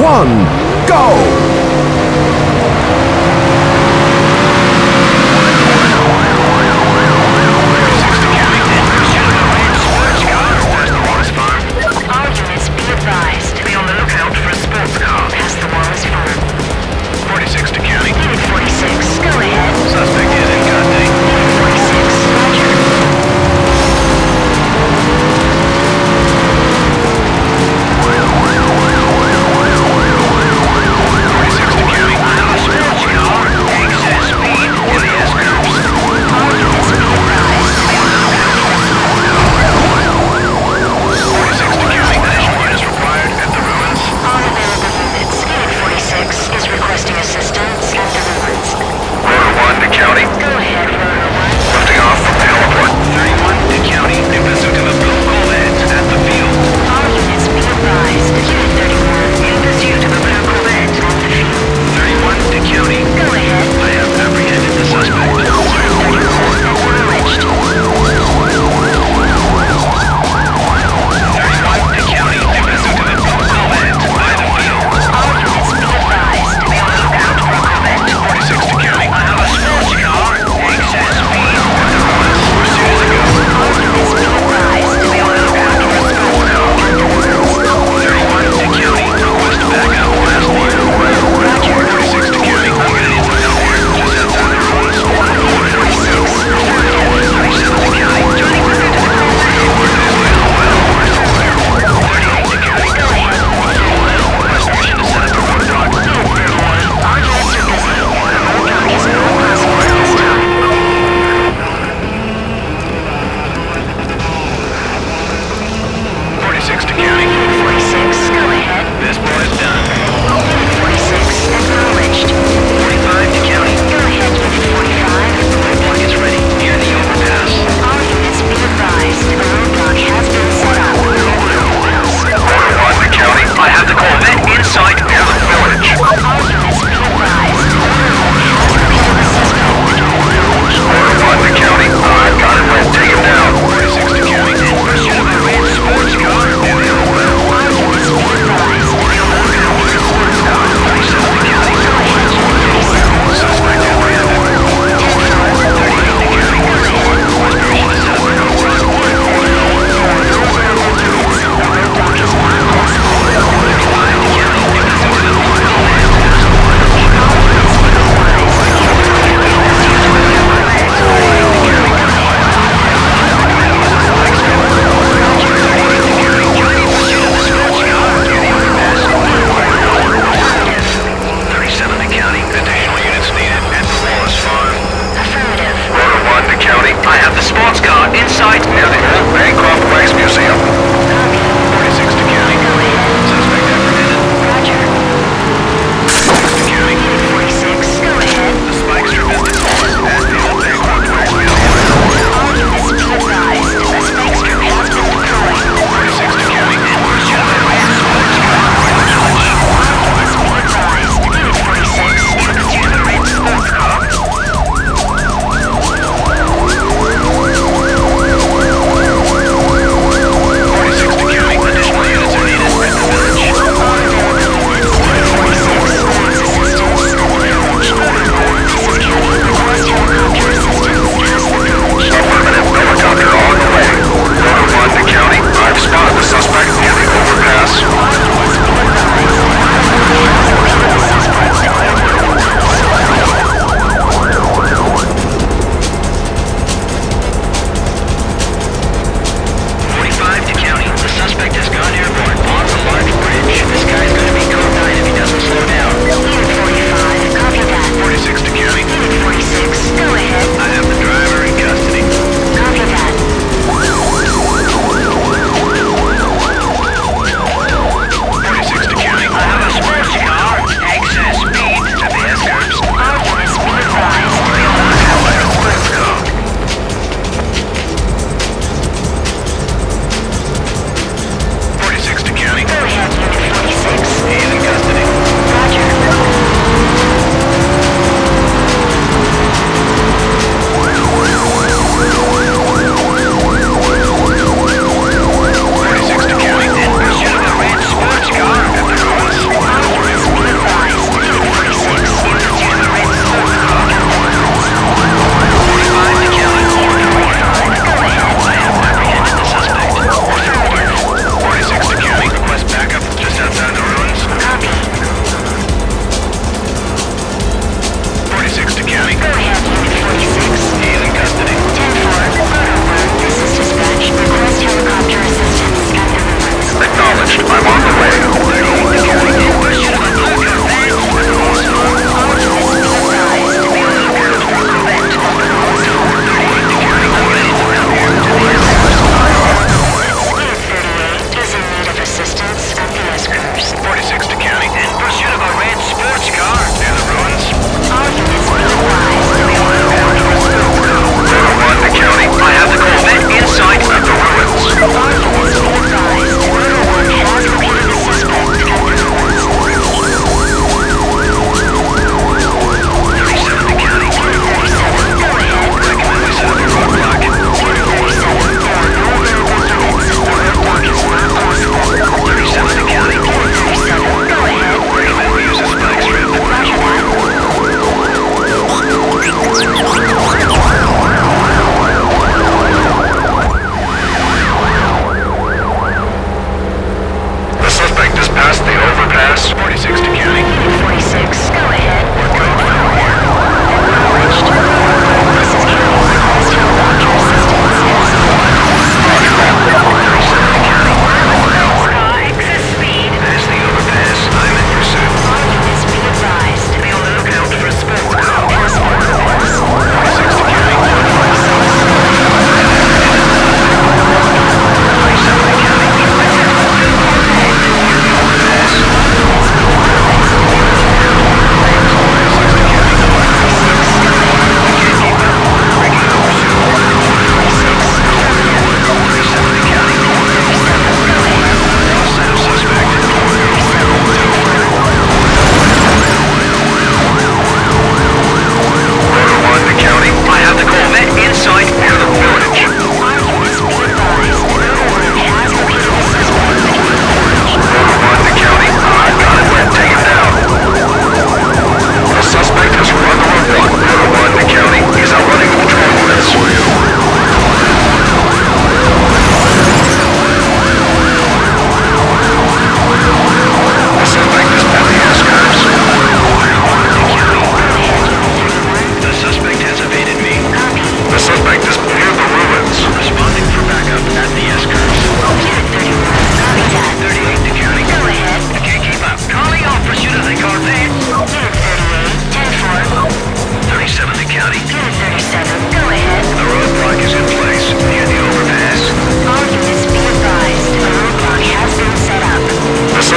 one, go!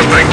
Everything